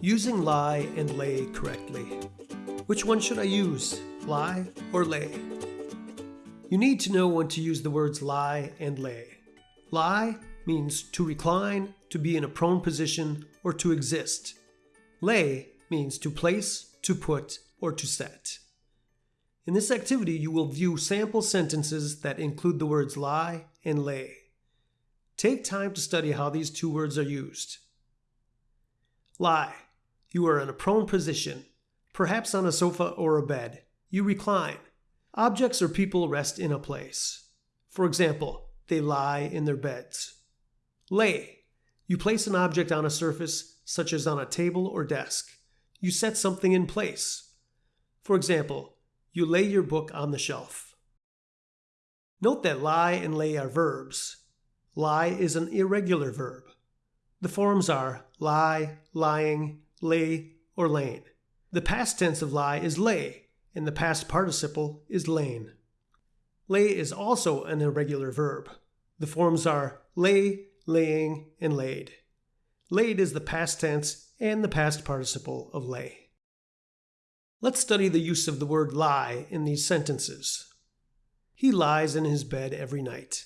Using lie and lay correctly. Which one should I use, lie or lay? You need to know when to use the words lie and lay. Lie means to recline, to be in a prone position, or to exist. Lay means to place, to put, or to set. In this activity, you will view sample sentences that include the words lie and lay. Take time to study how these two words are used. Lie. You are in a prone position, perhaps on a sofa or a bed. You recline. Objects or people rest in a place. For example, they lie in their beds. Lay. You place an object on a surface, such as on a table or desk. You set something in place. For example, you lay your book on the shelf. Note that lie and lay are verbs. Lie is an irregular verb. The forms are lie, lying, lay, or lain. The past tense of lie is lay, and the past participle is lain. Lay is also an irregular verb. The forms are lay, laying, and laid. Laid is the past tense and the past participle of lay. Let's study the use of the word lie in these sentences. He lies in his bed every night.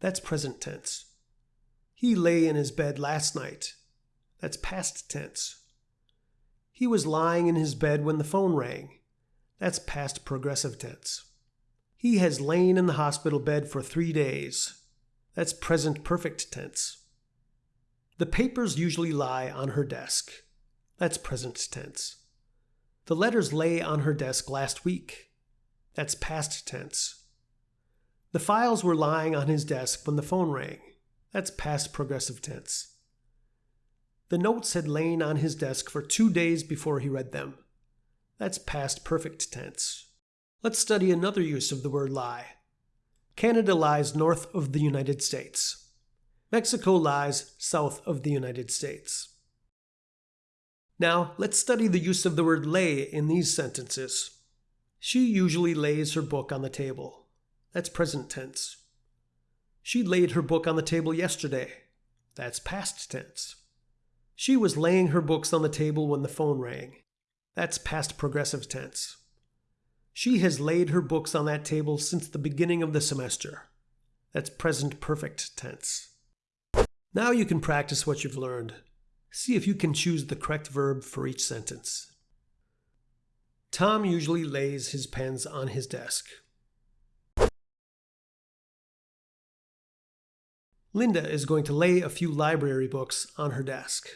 That's present tense. He lay in his bed last night. That's past tense. He was lying in his bed when the phone rang. That's past progressive tense. He has lain in the hospital bed for three days. That's present perfect tense. The papers usually lie on her desk. That's present tense. The letters lay on her desk last week. That's past tense. The files were lying on his desk when the phone rang. That's past progressive tense. The notes had lain on his desk for two days before he read them. That's past perfect tense. Let's study another use of the word lie. Canada lies north of the United States. Mexico lies south of the United States. Now, let's study the use of the word lay in these sentences. She usually lays her book on the table. That's present tense. She laid her book on the table yesterday. That's past tense. She was laying her books on the table when the phone rang. That's past progressive tense. She has laid her books on that table since the beginning of the semester. That's present perfect tense. Now you can practice what you've learned. See if you can choose the correct verb for each sentence. Tom usually lays his pens on his desk. Linda is going to lay a few library books on her desk.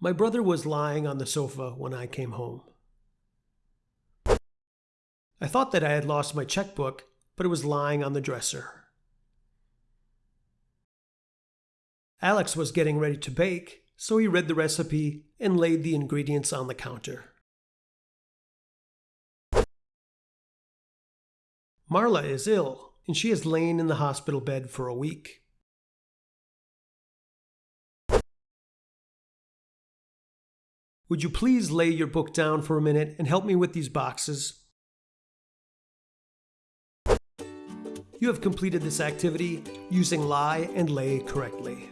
My brother was lying on the sofa when I came home. I thought that I had lost my checkbook, but it was lying on the dresser. Alex was getting ready to bake, so he read the recipe and laid the ingredients on the counter. Marla is ill, and she has lain in the hospital bed for a week. Would you please lay your book down for a minute and help me with these boxes? You have completed this activity using lie and lay correctly.